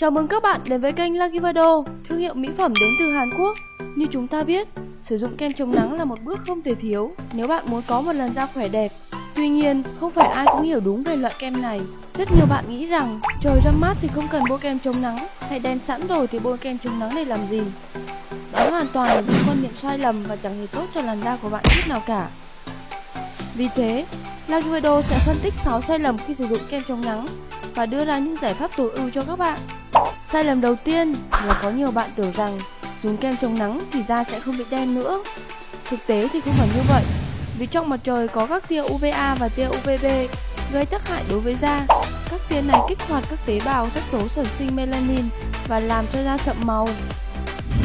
Chào mừng các bạn đến với kênh Lagivado, thương hiệu mỹ phẩm đến từ Hàn Quốc. Như chúng ta biết, sử dụng kem chống nắng là một bước không thể thiếu nếu bạn muốn có một làn da khỏe đẹp. Tuy nhiên, không phải ai cũng hiểu đúng về loại kem này. Rất nhiều bạn nghĩ rằng trời ra mát thì không cần bôi kem chống nắng, hay đen sẵn rồi thì bôi kem chống nắng để làm gì. Đó hoàn toàn là những quan niệm sai lầm và chẳng hề tốt cho làn da của bạn chút nào cả. Vì thế, Lagivado sẽ phân tích 6 sai lầm khi sử dụng kem chống nắng và đưa ra những giải pháp tối ưu cho các bạn. Sai lầm đầu tiên là có nhiều bạn tưởng rằng dùng kem chống nắng thì da sẽ không bị đen nữa. Thực tế thì không phải như vậy. Vì trong mặt trời có các tia UVA và tia UVB gây tác hại đối với da. Các tia này kích hoạt các tế bào sắc tố sản sinh melanin và làm cho da sậm màu.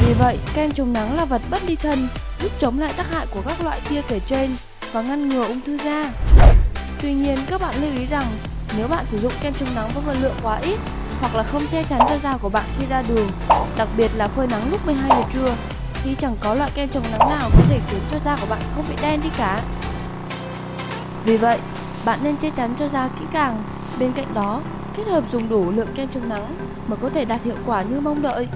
Vì vậy, kem chống nắng là vật bất ly thân, giúp chống lại tác hại của các loại tia kể trên và ngăn ngừa ung thư da. Tuy nhiên, các bạn lưu ý rằng nếu bạn sử dụng kem chống nắng với vật lượng quá ít hoặc là không che chắn cho da của bạn khi ra đường, đặc biệt là phơi nắng lúc 12 giờ trưa, thì chẳng có loại kem chống nắng nào có thể khiến cho da của bạn không bị đen đi cả. Vì vậy, bạn nên che chắn cho da kỹ càng. Bên cạnh đó, kết hợp dùng đủ lượng kem chống nắng mà có thể đạt hiệu quả như mong đợi.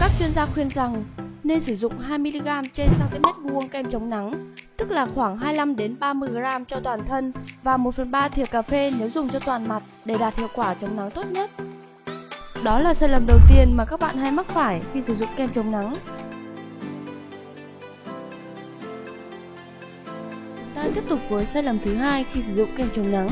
Các chuyên gia khuyên rằng nên sử dụng 2mg trên cm vuông kem chống nắng, tức là khoảng 25 đến 30g cho toàn thân và 1 phần 3 thìa cà phê nếu dùng cho toàn mặt để đạt hiệu quả chống nắng tốt nhất. Đó là sai lầm đầu tiên mà các bạn hay mắc phải khi sử dụng kem chống nắng. Ta tiếp tục với sai lầm thứ hai khi sử dụng kem chống nắng.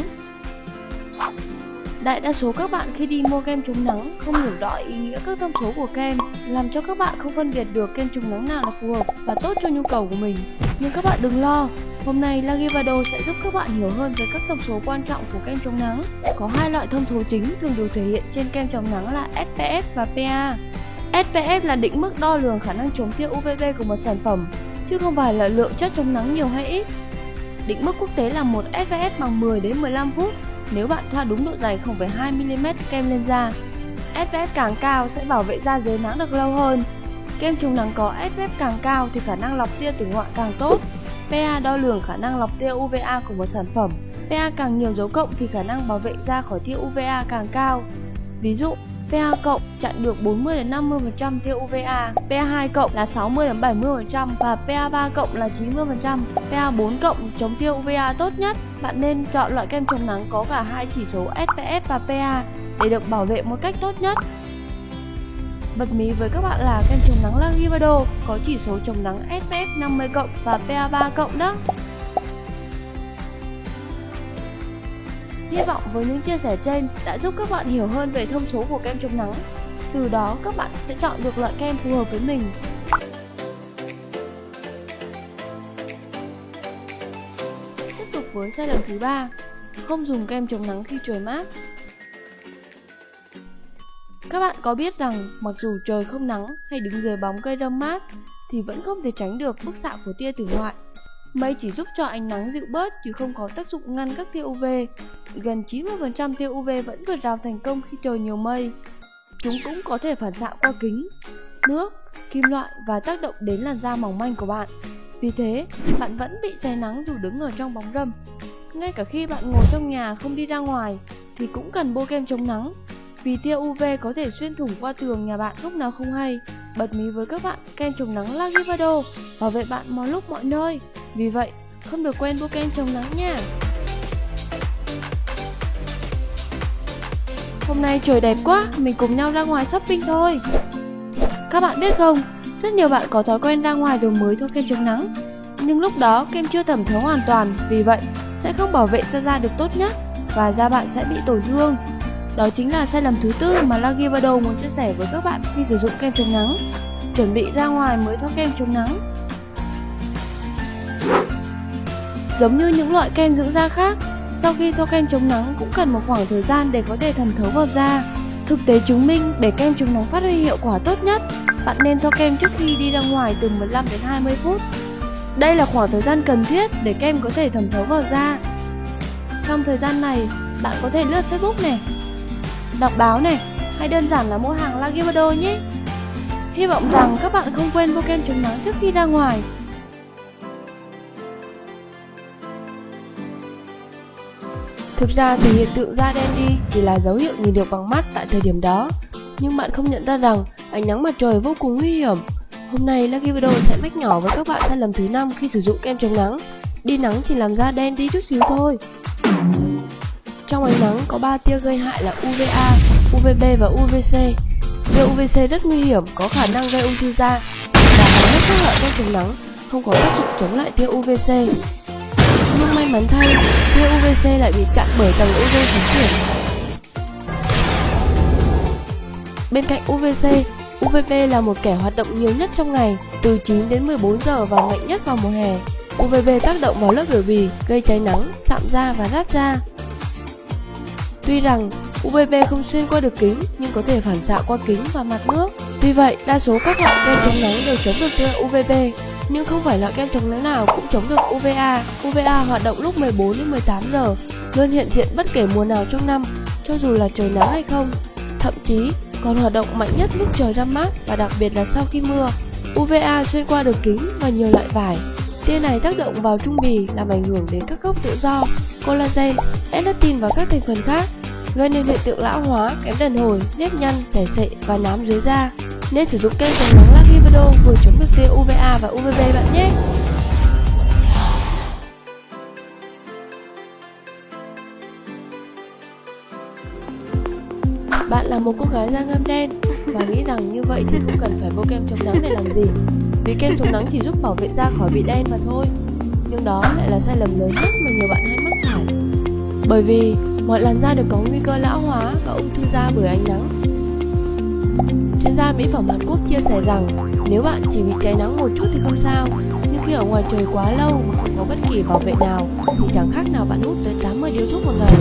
Đại đa số các bạn khi đi mua kem chống nắng không hiểu rõ ý nghĩa các thông số của kem, làm cho các bạn không phân biệt được kem chống nắng nào là phù hợp và tốt cho nhu cầu của mình. Nhưng các bạn đừng lo, hôm nay Lagivado sẽ giúp các bạn hiểu hơn về các thông số quan trọng của kem chống nắng. Có hai loại thông số chính thường được thể hiện trên kem chống nắng là SPF và PA. SPF là định mức đo lường khả năng chống tia UVB của một sản phẩm, chứ không phải là lượng chất chống nắng nhiều hay ít. Định mức quốc tế là một SPF bằng 10 đến 15 phút nếu bạn thoa đúng độ dày 0,2mm kem lên da. SPF càng cao sẽ bảo vệ da dưới nắng được lâu hơn. Kem chống nắng có SPF càng cao thì khả năng lọc tia tử ngoại càng tốt. PA đo lường khả năng lọc tia UVA của một sản phẩm. PA càng nhiều dấu cộng thì khả năng bảo vệ da khỏi tia UVA càng cao. Ví dụ, PA cộng chặn được 40 đến 50% tia UVA, PA2 cộng là 60 đến 70% và PA3 cộng là 90%. PA4 cộng chống tia UVA tốt nhất. Bạn nên chọn loại kem chống nắng có cả hai chỉ số SPF và PA để được bảo vệ một cách tốt nhất. Bật mí với các bạn là kem chống nắng Lagivado có chỉ số chống nắng SPF 50 cộng và PA3 cộng đó. Hy vọng với những chia sẻ trên đã giúp các bạn hiểu hơn về thông số của kem chống nắng. Từ đó các bạn sẽ chọn được loại kem phù hợp với mình. Tiếp tục với sai lầm thứ ba, không dùng kem chống nắng khi trời mát. Các bạn có biết rằng mặc dù trời không nắng hay đứng dưới bóng cây râm mát thì vẫn không thể tránh được bức xạ của tia tử ngoại Mây chỉ giúp cho ánh nắng dịu bớt chứ không có tác dụng ngăn các tia UV. Gần 90% tia UV vẫn vượt rào thành công khi trời nhiều mây. Chúng cũng có thể phản xạ qua kính, nước, kim loại và tác động đến làn da mỏng manh của bạn. Vì thế, bạn vẫn bị cháy nắng dù đứng ở trong bóng râm. Ngay cả khi bạn ngồi trong nhà không đi ra ngoài thì cũng cần bôi kem chống nắng vì tia UV có thể xuyên thủng qua tường nhà bạn lúc nào không hay. Bật mí với các bạn, kem chống nắng Lagivado bảo vệ bạn mọi lúc mọi nơi. Vì vậy, không được quên bôi kem chống nắng nha. Hôm nay trời đẹp quá, mình cùng nhau ra ngoài shopping thôi. Các bạn biết không, rất nhiều bạn có thói quen ra ngoài đồ mới thoa kem chống nắng. Nhưng lúc đó kem chưa thẩm thấu hoàn toàn, vì vậy sẽ không bảo vệ cho da được tốt nhất và da bạn sẽ bị tổn thương. Đó chính là sai lầm thứ tư mà Lagivado muốn chia sẻ với các bạn khi sử dụng kem chống nắng. Chuẩn bị ra ngoài mới thoa kem chống nắng. Giống như những loại kem dưỡng da khác, sau khi thoa kem chống nắng cũng cần một khoảng thời gian để có thể thẩm thấu vào da. Thực tế chứng minh để kem chống nắng phát huy hiệu quả tốt nhất, bạn nên thoa kem trước khi đi ra ngoài từ 15 đến 20 phút. Đây là khoảng thời gian cần thiết để kem có thể thẩm thấu vào da. Trong thời gian này, bạn có thể lướt Facebook này, đọc báo này, hay đơn giản là mua hàng Lagivado nhé. Hy vọng rằng các bạn không quên bôi kem chống nắng trước khi ra ngoài Thực ra thì hiện tượng da đen đi chỉ là dấu hiệu nhìn được bằng mắt tại thời điểm đó. Nhưng bạn không nhận ra rằng ánh nắng mặt trời vô cùng nguy hiểm. Hôm nay Lucky Video sẽ mách nhỏ với các bạn sai lầm thứ năm khi sử dụng kem chống nắng. Đi nắng chỉ làm da đen đi chút xíu thôi. Trong ánh nắng có 3 tia gây hại là UVA, UVB và UVC. Tia UVC rất nguy hiểm, có khả năng gây ung thư da và hầu hết các loại kem chống nắng không có tác dụng chống lại tia UVC. Nhưng may mắn thay, tia UVC lại bị chặn bởi tầng ozone khí quyển. Bên cạnh UVC, UVB là một kẻ hoạt động nhiều nhất trong ngày, từ 9 đến 14 giờ và mạnh nhất vào mùa hè. UVB tác động vào lớp biểu bì, gây cháy nắng, sạm da và rát da. Tuy rằng UVB không xuyên qua được kính nhưng có thể phản xạ qua kính và mặt nước. Tuy vậy, đa số các loại kem chống nắng đều chống được tia UVB, nhưng không phải loại kem chống nắng nào cũng chống được UVA. UVA hoạt động lúc 14 đến 18 giờ, luôn hiện diện bất kể mùa nào trong năm, cho dù là trời nắng hay không. Thậm chí còn hoạt động mạnh nhất lúc trời ra mát và đặc biệt là sau khi mưa. UVA xuyên qua được kính và nhiều loại vải. Tia này tác động vào trung bì làm ảnh hưởng đến các gốc tự do, collagen, elastin và các thành phần khác, gây nên hiện tượng lão hóa, kém đàn hồi, nếp nhăn, chảy xệ và nám dưới da. Nên sử dụng kem chống nắng Lagivedo vừa chống được tia UVA và UVB bạn nhé. Bạn là một cô gái da ngăm đen và nghĩ rằng như vậy thì không cần phải bôi kem chống nắng để làm gì, vì kem chống nắng chỉ giúp bảo vệ da khỏi bị đen mà thôi. Nhưng đó lại là sai lầm lớn nhất mà nhiều bạn hay mắc phải. Bởi vì mọi làn da đều có nguy cơ lão hóa và ung thư da bởi ánh nắng gia mỹ phẩm hàn quốc chia sẻ rằng nếu bạn chỉ bị cháy nắng một chút thì không sao nhưng khi ở ngoài trời quá lâu mà không có bất kỳ bảo vệ nào thì chẳng khác nào bạn hút tới 80 điếu thuốc một ngày.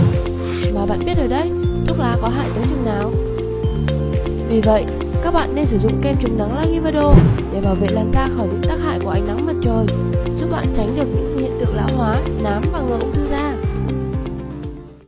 Mà bạn biết rồi đấy thuốc lá có hại tới chừng nào? Vì vậy các bạn nên sử dụng kem chống nắng Lagivado để bảo vệ làn da khỏi những tác hại của ánh nắng mặt trời giúp bạn tránh được những hiện tượng lão hóa, nám và ngừa ung thư da.